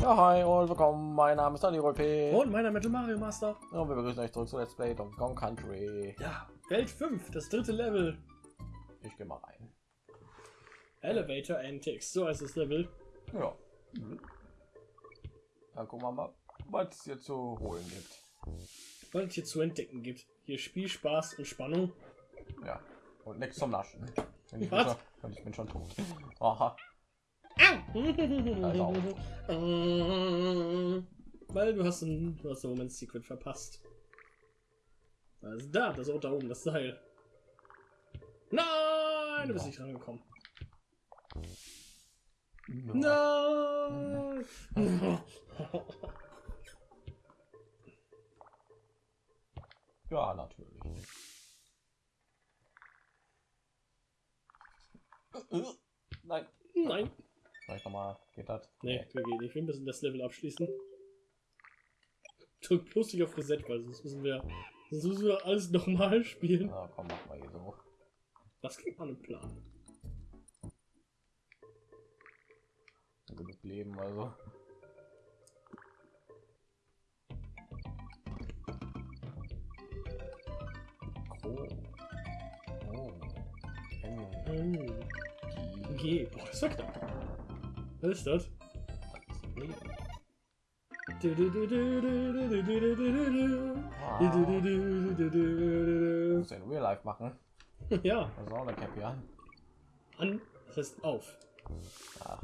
Ja, hi und willkommen. Mein Name ist Daniel P. Und meiner Metal Mario Master. Und wir begrüßen euch zurück zu Let's Play Donkey Kong Country. Ja, Welt 5, das dritte Level. Ich gehe mal rein. Elevator Antics, so heißt das Level. Ja. Dann gucken wir mal, was es hier zu holen gibt. Was es hier zu entdecken gibt. Hier Spiel, Spaß und Spannung. Ja. Und nichts zum Naschen. Ich, bin schon, ich bin schon tot. Aha. Äh, Weil du hast ein, du hast ein Moment Secret verpasst. Also da, das Ort da oben, das Seil. Nein, du bist nicht rangekommen. Nein. Ja, natürlich. nicht. Äh, Nein. Nein. Vielleicht das? Nee, wir gehen nicht. Wir müssen das Level abschließen. Drück bloß nicht auf Reset, weil sonst müssen wir, sonst müssen wir alles nochmal spielen. Na, komm, mach mal hier so. Das klingt mal ein Plan. Genug Leben, also. ist das? Wow. Muss ja in Real Life machen. Ja. Das ist auch eine Cappy an. An, das heißt auf. Ach.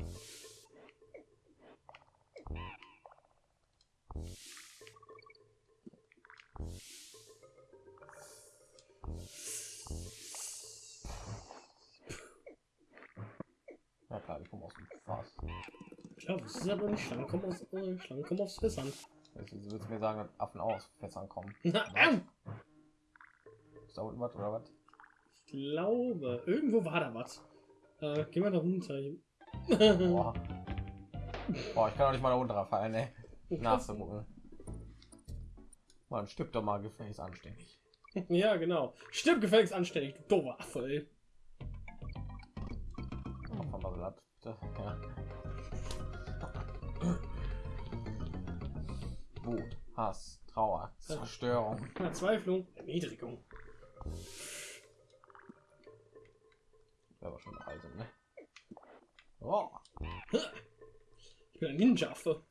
Klar, das ist aber nicht. Schlangen kommen aus, äh, Schlangen kommen aufs Fässern. Jetzt willst du mir sagen, dass Affen auch aus Fässern kommen. Na, au! Ist da unten was oder was? Ich glaube, irgendwo war da was. Äh, gehen wir da runter. Boah. Boah, ich kann doch nicht mal da runterfallen, ne? Nachzugucken. Man stirbt doch mal gefälligst anständig. Ja, genau. Stirb gefälligst anständig, du doofer Affe, ey. Noch mal bitte. Ja. Wut, Hass, Trauer, Zerstörung. Verzweiflung, Erniedrigung. Wäre aber schon Reise, ne? Oh, Ich bin ein Ninja-Affe.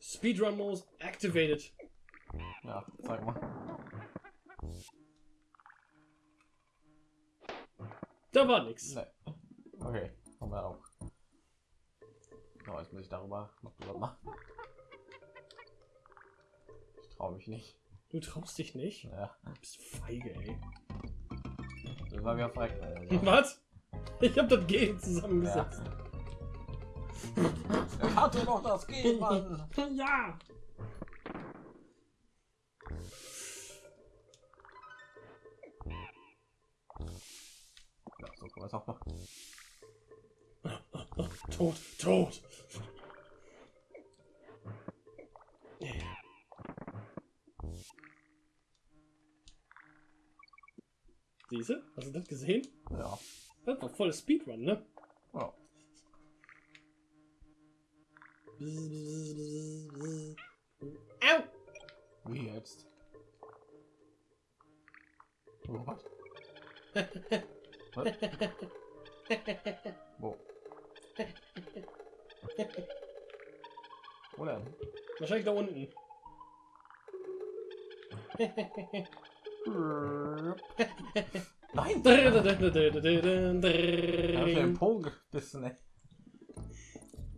Speedrun Modus activated. ja, zeig mal. Da war nix. Ne. Okay, haben wir auch. Oh, jetzt muss ich darüber noch drüber machen. Ich traue mich nicht. Du traust dich nicht? Ja, Du bist feige, ey. das war wieder verreckt. Also. Was? Ich hab das G zusammengesetzt. Ich hatte noch das G, Mann. Ja. Ja, so kann man es auch machen. Tot, tot. Siehste? Hast du das gesehen? Ja. Das war voll Speedrun, ne? ja. Au! Da hab ich den Ja, Po gebissen, ey.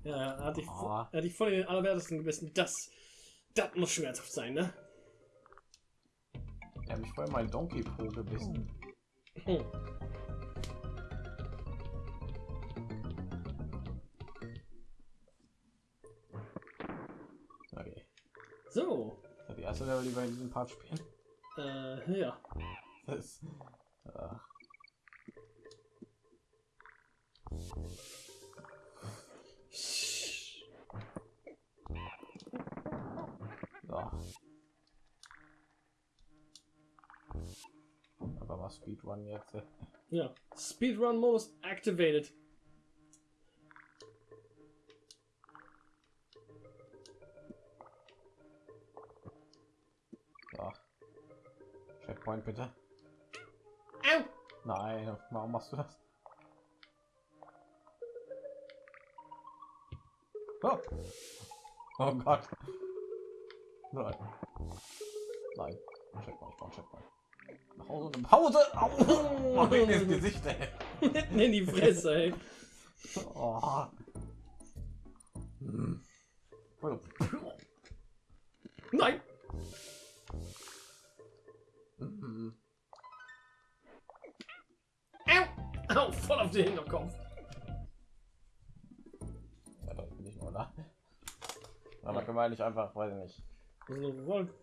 er hat dich, Oh. er hat dich voll den allerwertesten gebissen. Das, das muss schmerzhaft sein, ne? Hat mich voll mein Donkey Po gebissen. Hm. Okay. So, ist die erste Level, die wir in diesem Part spielen. äh, ja. Das ach. our speedrun yet. yeah. Speedrun modus activated. So. Checkpoint bitte. Au! Nein, warum machst du das? Oh, oh Gott. Nein. Nein. Checkpoint, Checkpoint. Nach Hause Pause. Au! Oh, in das Gesicht, ey. Mitten in die Fresse, ey. Oh. Hm. Nein! Mhm. Au! Au, voll auf den Hinterkopf. Ja, doch, bin ich nur da. Aber kann man nicht einfach, weiß ich nicht. So eine Wolke.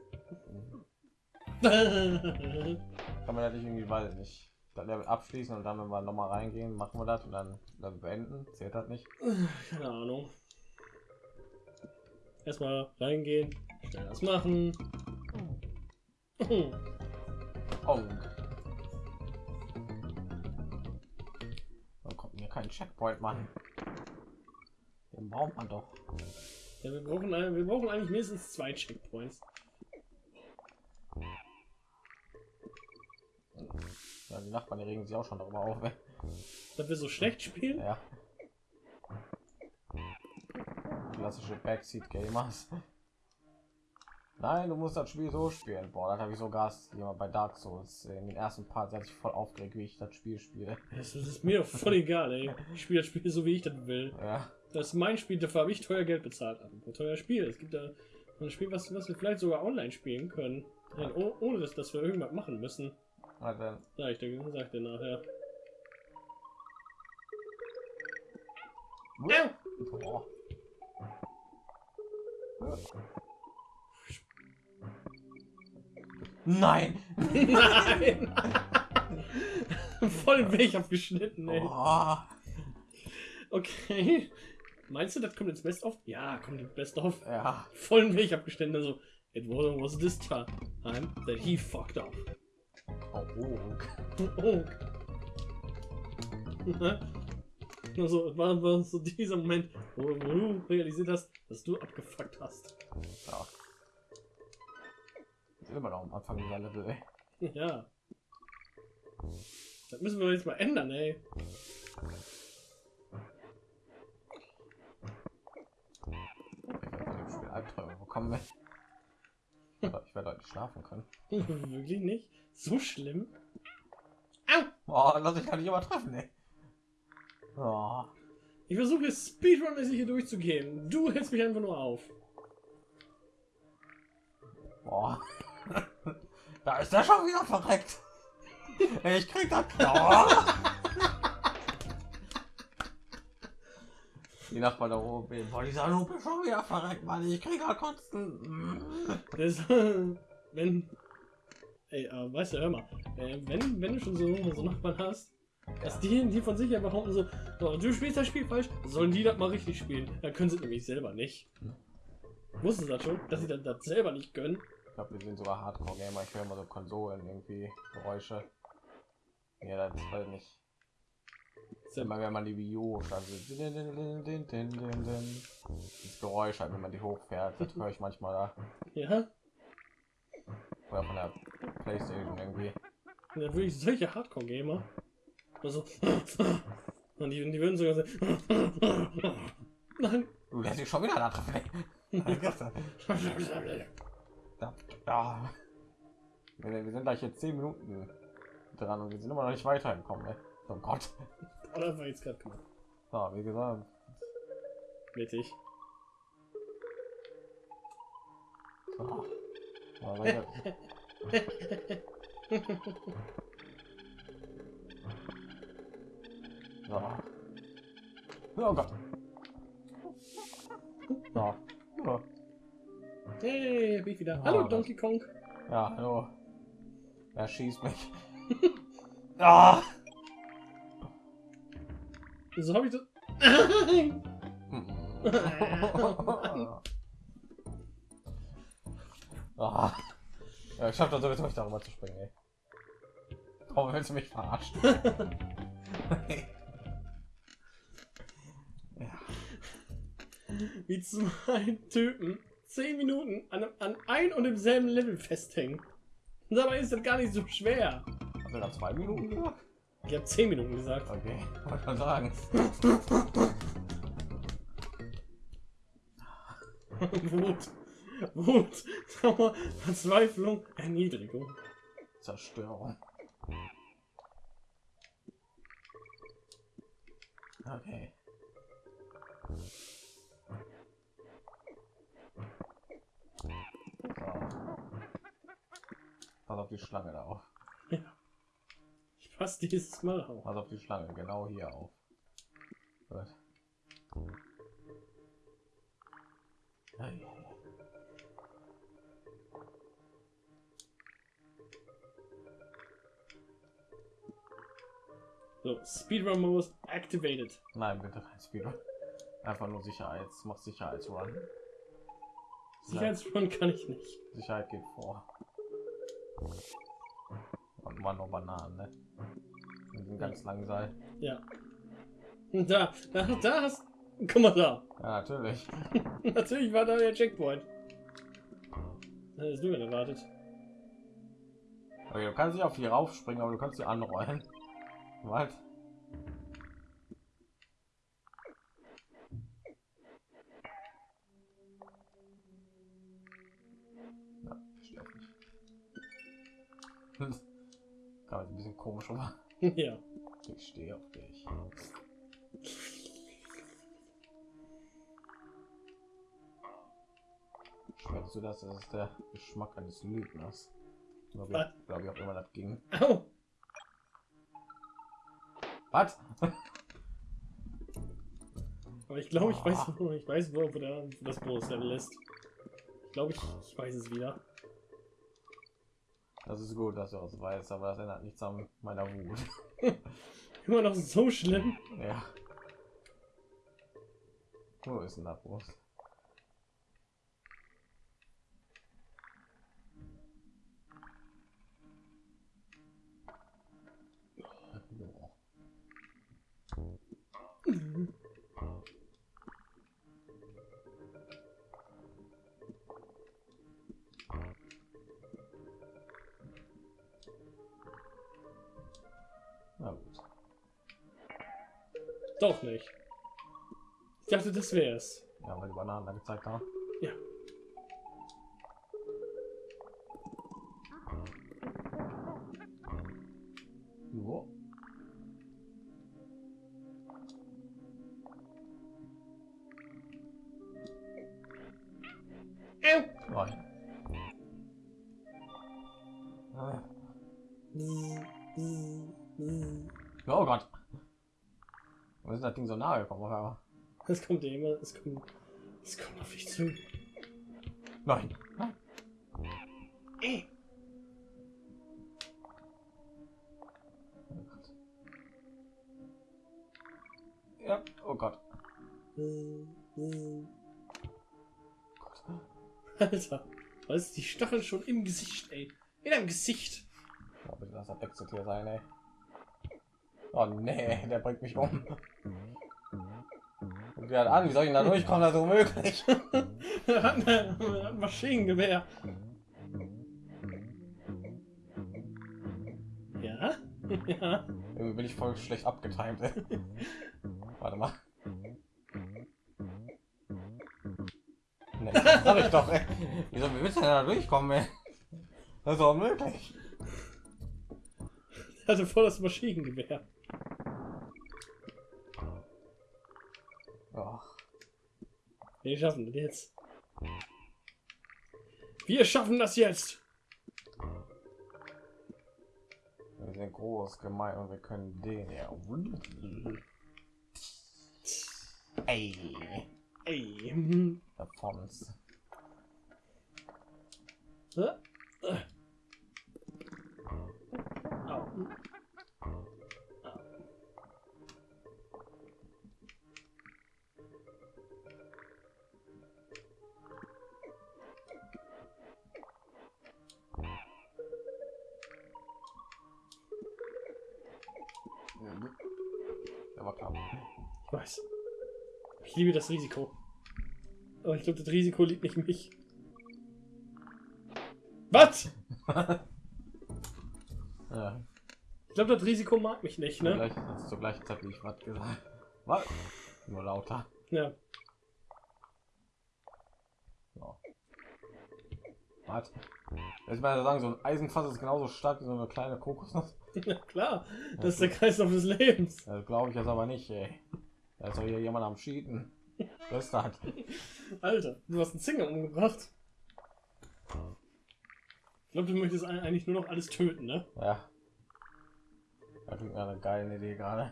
Kann man ja nicht irgendwie, weiß ich nicht. Das Level abschließen und dann, wenn wir noch mal reingehen, machen wir das und dann Level beenden. Zählt das nicht? Keine Ahnung. Erstmal reingehen, schnell das machen. Oh. Dann kommt mir kein Checkpoint, Mann. Den braucht man doch. Ja, wir brauchen, wir brauchen eigentlich mindestens zwei Checkpoints. Ja, die Nachbarn die regen sich auch schon darüber auf. Dass wir so schlecht spielen. Ja. Klassische Backseat Gamers. Nein, du musst das Spiel so spielen. Boah, das habe ich so Gas jemand bei Dark Souls. In den ersten Part hat sich voll aufgeregt, wie ich das Spiel spiele. Das ist mir voll egal, ey. Ich spiele das Spiel so, wie ich das will. Ja. Das ist mein Spiel, dafür habe ich teuer Geld bezahlt. Aber teuer Spiel. Es gibt da ein Spiel, was, was wir vielleicht sogar online spielen können. Nein, oh, ohne dass, dass wir irgendwas machen müssen. Dann, Sag ich dir, sag ich dir nachher. boah. Nein! Nein! Voll Weg abgeschnitten, ey. Oh. Okay. Meinst du, das kommt ins Best of? Ja, kommt ins Best of. Ja. Voll den Weg abgeschnitten. Also, it was this time that he fucked up. Oh, oh. Oh. Also, es war, war so dieser Moment, wo, du realisiert hast, dass du abgefuckt hast. Ja. Wir sind immer noch am Anfang dieser Level, ey. Ja. Das müssen wir jetzt mal ändern, ey. Ich Spiel Albträume bekommen, ey. Ich werde heute schlafen können. Wirklich nicht? So schlimm? Boah, lass ich gar nicht übertreffen, ey. Oh. Ich versuche speedrun-mäßig hier durchzugehen. Du hältst mich einfach nur auf. Boah. Da ist er schon wieder verreckt. Ich krieg das. Oh. Die Nachbarn da oben. Boah, dieser ist schon wieder verreckt, Mann. Ich krieg halt kotzen. Das, wenn. Ey, äh, weißt du, hör mal. Äh, wenn, wenn du schon so, so Nachbarn hast, dass die, die von sich her behaupten so, "Oh, du spielst das Spiel falsch, sollen die das mal richtig spielen. Dann können sie nämlich selber nicht. Wussten sie das schon, dass sie das, das selber nicht können? Ich glaube, wir sind sogar Hardcore-Gamer. Ich höre immer so Konsolen irgendwie Geräusche. Ja, das ist halt nicht. Immer wenn man die U startet. Das Geräusch halt, wenn man die hochfährt, das höre ich manchmal da. Ja? Oder von der Playstation irgendwie. Und dann würde ich solche Hardcore-Gamer. Also. Und die, die würden sogar sagen. Nein. Du lässt dich schon wieder da treffen. Da, da. Wir, wir sind gleich jetzt 10 Minuten dran und wir sind immer noch nicht weitergekommen. Ey. Oh Gott. Oder war jetzt gerade gemacht? So, wie gesagt, Mittig. so. Ja, weiter. So. Oh Gott. So. Ja. Hey, bin ich wieder. Ah, Hallo das- Donkey Kong. Ja, hallo. Er schießt mich. ah! So habe ich das. ah. Ja, ich schaff das sowieso nicht darüber zu springen, ey. Warum willst du mich verarschen? Wie zwei Typen zehn Minuten an, einem- an ein und demselben Level festhängen. Dabei ist das gar nicht so schwer. Hast du da zwei Minuten gesagt? Ich habe 10 Minuten gesagt. Okay, wollte mal sagen. Wut. Wut. Trauer, Verzweiflung, Erniedrigung. Zerstörung. Okay. So. Pass auf die Schlange da auf. Ich passe dieses Mal auf. Pass auf die Schlange, genau hier auf. Gut. Ei, ei, ei. So, Speedrun Modus activated. Nein, bitte kein Speedrun. Einfach nur Sicherheits, mach Sicherheitsrun. Sicherheitsrun kann ich nicht. Sicherheit geht vor. Man noch Bananen, ne? Mit dem ganz langen Seil. Ja. Da, da, da hast. Guck mal da. Ja, natürlich. Natürlich war da der Checkpoint. Hast du denn erwartet? Okay, du kannst nicht auf die raufspringen, aber du kannst sie anrollen. Was? Komisch rüber. ja. Ich stehe auf dich. Schmeckst du das? Das ist der Geschmack eines Lügners. Glaube ich, glaub ich auch immer das ging. Au. Was? Aber ich glaube, ich weiß, wo, ich weiß, wo, wo, das Level ist. Ich glaube, ich, ich weiß es wieder. Das ist gut, dass du das weißt, aber das ändert nichts an meiner Wut. Immer noch so schlimm. Ja. Wo ist denn da Brust? Doch nicht. Ich dachte, das wäre es. Ja, weil die Bananen da gezeigt haben. Ja. Das Ding so nahe gekommen? Es kommt ja immer, es kommt, es kommt auf dich zu. Nein. Nein. Gott. Ja, oh Gott. Alter, was ist die Stachel schon im Gesicht, ey? In deinem Gesicht. Oh, bitte lass das Wechseltier sein, ey. Oh nee, der bringt mich um. Und hat an, wie soll ich denn da durchkommen? Das ist unmöglich. Er hat ein er hat ein Maschinengewehr. Ja? Ja. Irgendwie bin ich voll schlecht abgetimt. Warte mal. Nee, das sag ich doch, ey. Wieso wie willst du denn da durchkommen, ey? Das ist doch unmöglich. Er hatte voll das Maschinengewehr. Ach, Wir schaffen das jetzt. Wir schaffen das jetzt. wir sind groß, gemein und wir können den ja. Ey, Ey. hm. davon's. Hä? Liebe das Risiko. Aber ich glaube, das Risiko liegt nicht in mich. Was? Ja, Ich glaube, das Risiko mag mich nicht, ne? gleich, ist zur gleichen Zeit, wie ich was gesagt Was? Nur lauter. Ja. So. Was? Ich meine sagen, so ein Eisenfass ist genauso stark wie so eine kleine Kokosnuss. ja, klar. Das ist der Kreislauf des Lebens. Das glaube ich jetzt aber nicht, ey. Da ist doch hier jemand am ist das? Alter, du hast einen Zinger umgebracht. Ich glaube, du möchtest eigentlich nur noch alles töten, ne? Ja. Das klingt nach einer geilen Idee gerade.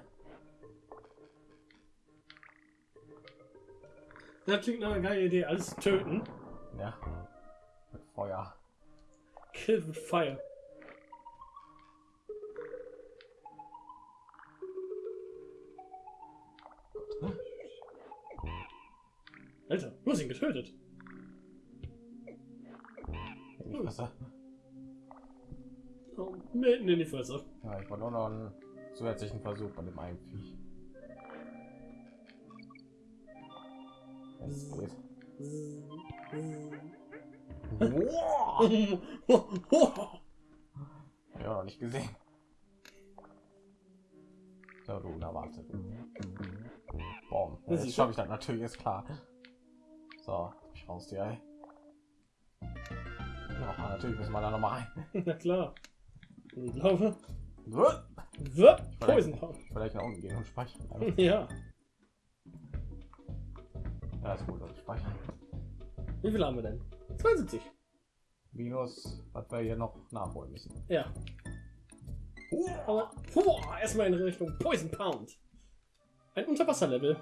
Das klingt nach einer geilen Idee, alles töten. Ja. Mit Feuer. Kill with fire. Alter, du hast ihn getötet. In die Fresse. Oh, mitten in die Fresse. Ja, ich war nur noch einen zusätzlichen Versuch bei dem einen Viech. Geht. Wow. Ja, noch nicht gesehen. So, du unerwartet. Boom. Ja, Das schaffe ich das natürlich, ist klar. So, ich raus die Ei. Ja, natürlich müssen wir da noch mal rein. Na klar. Ich glaube. Poison. Vielleicht nach unten gehen und speichern. Also, Ja. Ja, ist gut, also speichern. Wie viel haben wir denn? 72. Minus, was wir hier noch nachholen müssen. Ja. Aber boah, erstmal in Richtung Poison Pound. Ein Unterwasserlevel.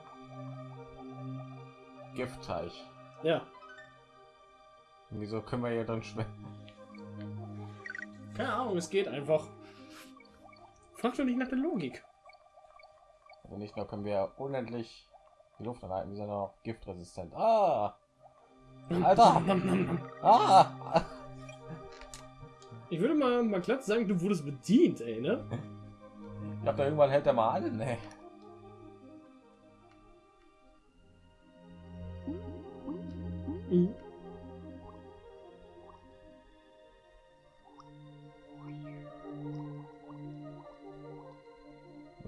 Giftteich. Ja. Wieso können wir hier drin schwimmen? Keine Ahnung, es geht einfach. Frag doch nicht nach der Logik. Also nicht nur können wir unendlich die Luft anhalten, sondern auch giftresistent. Ah! Alter! Ah! Ich würde mal, mal glatt sagen, du wurdest bedient, ey, ne? Ich glaube, da irgendwann hält er mal an, ne? Mhm.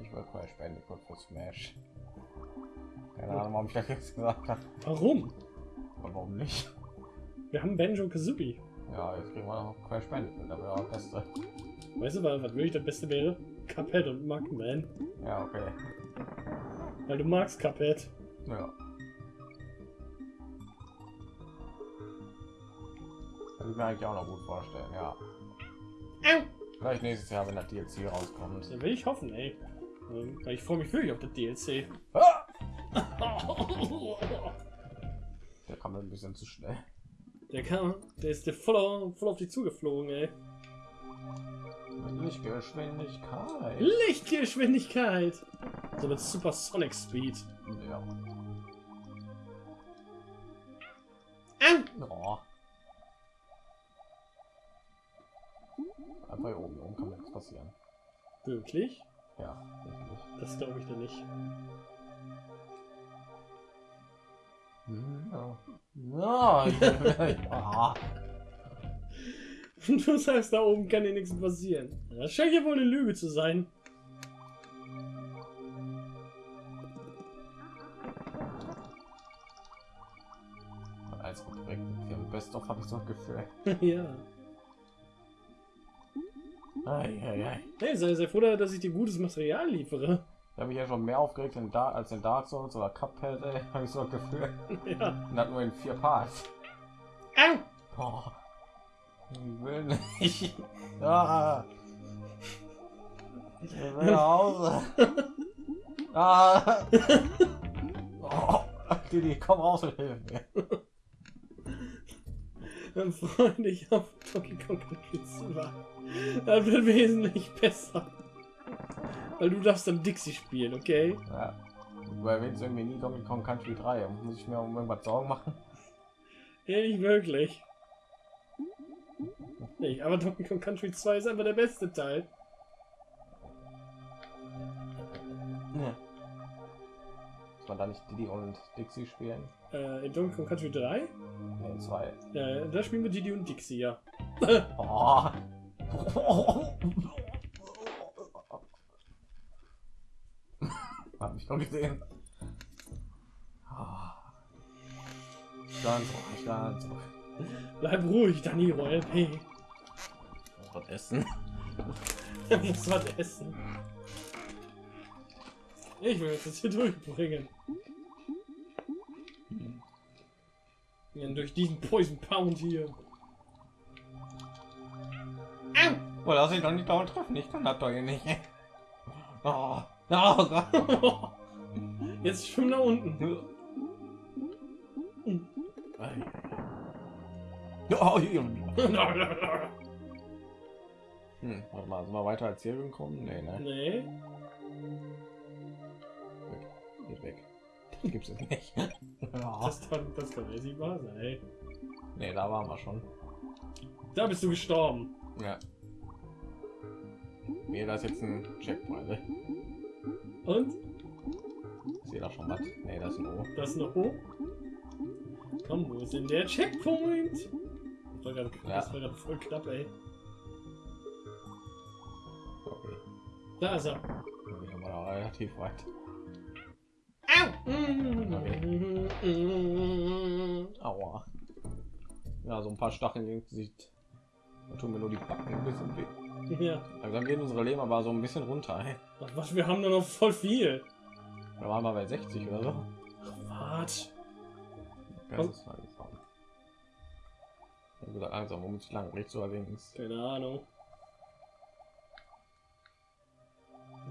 Ich will Crash Bandicoot für Smash. Keine Ahnung, warum ich das jetzt gesagt habe. Warum? Aber warum nicht? Wir haben Banjo Kazooie. Ja, jetzt kriegen wir noch Crash Bandicoot, aber ja, beste. Weißt du, was, was wirklich das Beste wäre? Cuphead und Mugman. Ja, okay. Weil du magst Cuphead. Ja. Ich mir eigentlich auch noch gut vorstellen, ja. Vielleicht nächstes Jahr, wenn der DLC rauskommt. Da will ich hoffen, ey. Ähm, ich freue mich wirklich auf das DLC. Ah! Der kam ein bisschen zu schnell. Der kam, der ist dir voll auf, voll auf die zugeflogen, ey. Lichtgeschwindigkeit. Lichtgeschwindigkeit! So mit Super Sonic Speed. Ja. Au! Oh. Aber hier oben, hier oben kann mir nichts passieren. Wirklich? Ja, wirklich. Das glaube ich dir nicht. Ja. Ja, ah. Und du sagst, da oben kann dir nichts passieren. Das scheint ja wohl eine Lüge zu sein. Weg. Hier im Best of habe ich so ein Gefühl. ja. Ei, ei, ei. Hey, sei, sei froh, dass ich dir gutes Material liefere. Ich habe mich ja schon mehr aufgeregt in Dark, als in Dark Souls oder Cuphead, ey. Habe ich so ein Gefühl. ja. Und das nur in vier Parts. Au! Boah. Ich will nicht. Ah. Ich will nach Hause. Ah. Oh. Didi, komm raus und hilf mir. Dann freu dich auf Donkey Kong Country 2. Das wird wesentlich besser. Weil du darfst dann Dixie spielen, okay? Ja. Du erwähnst irgendwie nie Donkey Kong Country 3. Muss ich mir um irgendwas Sorgen machen? Ja, nicht wirklich. Nicht, aber Donkey Kong Country 2 ist einfach der beste Teil. man da nicht Diddy und Dixie spielen? Äh, in Donkey Kong Country 3? Ne, 2. Ja, da spielen wir Diddy und Dixie, ja. oh. Hab mich noch gesehen. Ganz ruhig, oh, ganz ruhig. Bleib ruhig, Danny Royal P. Ich muss was essen. er muss was essen. Ich will jetzt das hier durchbringen. Ja, durch diesen Poison Pound hier. Au! Boah, lass ich doch nicht dauernd treffen. Ich kann das doch hier nicht. Oh, oh Gott. Jetzt schwimm nach unten. Hm, warte mal, sind wir weiter als hier gekommen? Nee, ne? nee. Gibt's es nicht. Ja. Das kann, das kann nicht wahr sein. Nee, da waren wir schon. Da bist du gestorben. Ja. Nee, da ist jetzt ein Checkpoint. ne? Und? Ich sehe da schon was. Nee, das ist ein O. Das noch hoch. Komm, wo ist denn der Checkpoint? Das war gerade Ja. voll knapp, ey. Okay. Da ist er. Dann sind wir da relativ weit. Au! Aua. Ja, so ein paar Stacheln ins Gesicht. Da tun mir nur die Backen ein bisschen weh. Ja. Langsam gehen unsere Leben aber so ein bisschen runter. Ey. Was, wir haben da noch voll viel. Da waren wir bei 60 oder so. Wart. Das ist langsam. Ich hab gesagt, langsam, womit ich lang, rechts oder links. Keine Ahnung.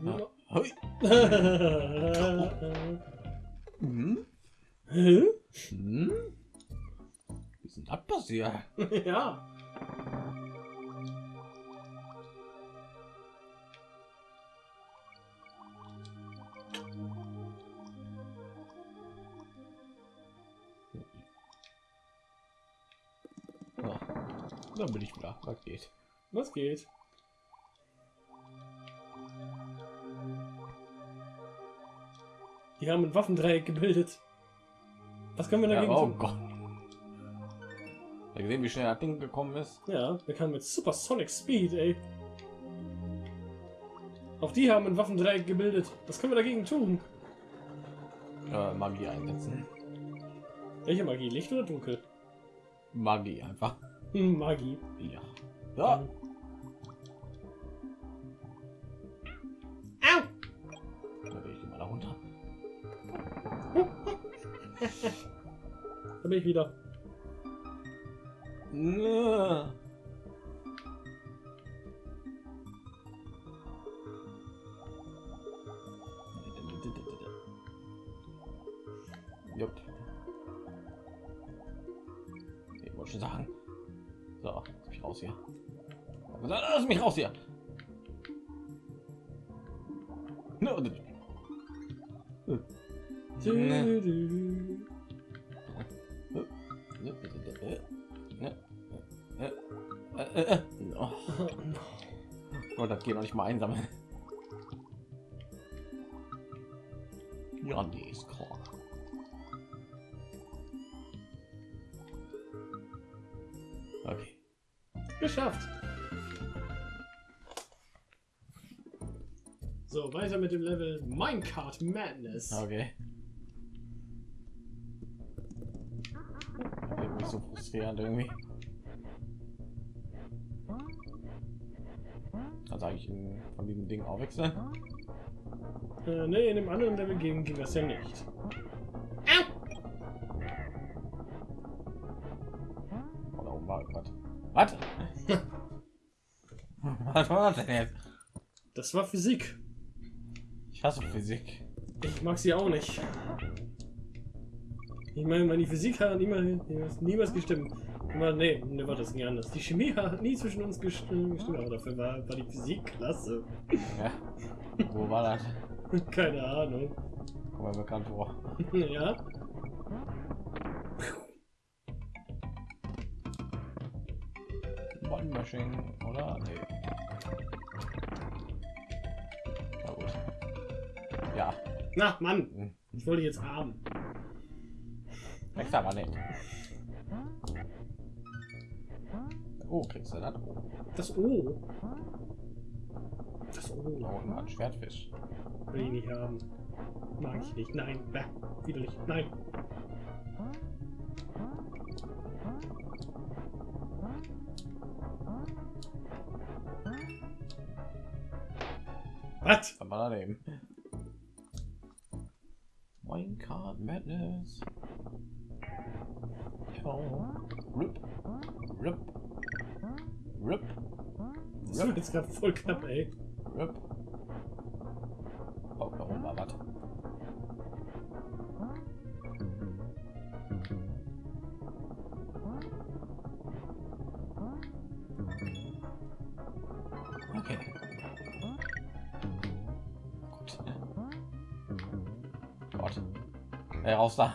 Ja. Mhm. Hä? Hm? Wie ist denn das passiert? ja. Ja. Dann bin ich wieder. Was geht? Was geht? Die haben ein Waffendreieck gebildet. Was können wir Ja, dagegen oh tun? Gott. Ihr gesehen, wie schnell das Ding gekommen ist? Ja, wir kamen mit Supersonic Speed, ey. Auch die haben ein Waffendreieck gebildet. Was können wir dagegen tun? Äh, Magie einsetzen. Welche Magie? Licht oder dunkel? Magie einfach. Hm, Magie. Ja. Ja. Bin ich wieder. Nö. Jupp. Ich wollte schon sagen. So, lass mich raus hier. Lass mich raus hier. No, Du, das geht noch nicht mal einsammeln. Ja, nee, ist klar. Okay. Geschafft. So, weiter mit dem Level Minecart Madness. Okay. Irgendwie so frustrierend irgendwie. Also eigentlich in, von diesem Ding auch wechseln. Äh, nee, in dem anderen Level ging, ging das ja nicht. Oh, da oben war was. Was? Was war das denn jetzt? Das war Physik. Ich hasse Physik. Ich mag sie auch nicht. Ich meine, meine Physik hat niemals, niemals gestimmt. Immer, nee, nee, war das nie anders. Die Chemie hat nie zwischen uns gestimmt, gestimmt aber dafür war, war die Physik klasse. Ja. Wo war das? Keine Ahnung. Kommt mir bekannt vor. ja. Ballmaschinen, oder? Nee. Na gut. Ja. Na, Mann, Hm. ich wollte jetzt haben. Wächst aber nicht. Oh, kriegst du das? Oh, Das O. Das da O. war ein Schwertfisch. Will ich nicht haben. Mag ich nicht. Nein. Bäh. Widerlich. Nein. Was? Kann man daneben. Minecart Madness. Oh. Jetzt gerade voll knapp, ey. Rip. Oh, da oben war was. Okay. Gut. Gott. Ey, raus da.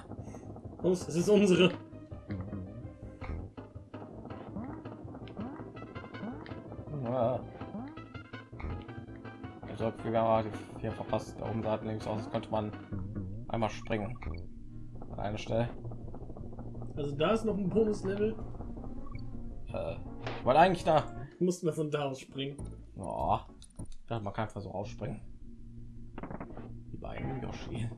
Los, es ist unsere. Die vier verpasst. Da oben sah links aus, als könnte man einmal springen. An eine Stelle. Also da ist noch ein Bonuslevel. Äh, ich wollte eigentlich da. Mussten wir von da aus springen. Oh, ich dachte, man kann einfach so rausspringen. Die beiden Yoshi.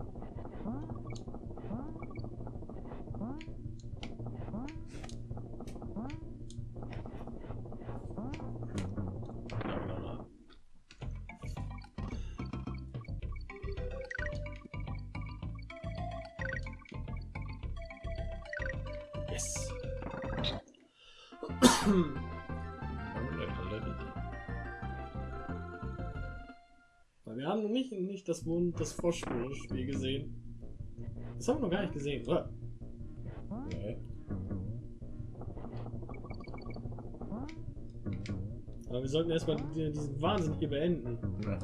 Wir haben noch nicht, nicht das Mond, das Froschspiel gesehen. Das haben wir noch gar nicht gesehen, oder? Nee. Aber wir sollten erstmal die- diesen Wahnsinn hier beenden. Ja.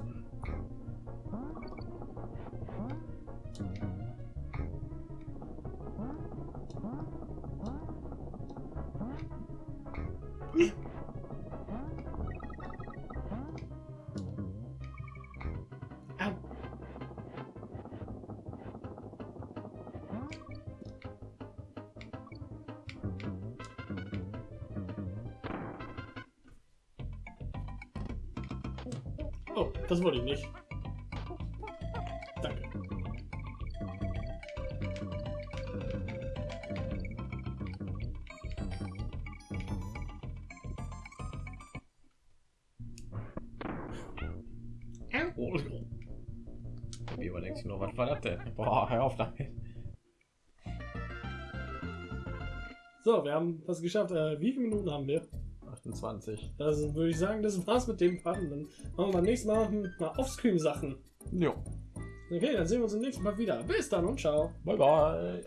Wollte ich nicht. Danke. Wie überlegst du noch, was war das denn? Boah, hör auf damit. So, wir haben das geschafft. Äh, wie viele Minuten haben wir? 28. Das würde ich sagen, das war's mit dem Part. Und Dann machen wir beim nächsten Mal mal Offscreen-Sachen. Jo. Okay, dann sehen wir uns im nächsten Mal wieder. Bis dann und ciao. Bye bye.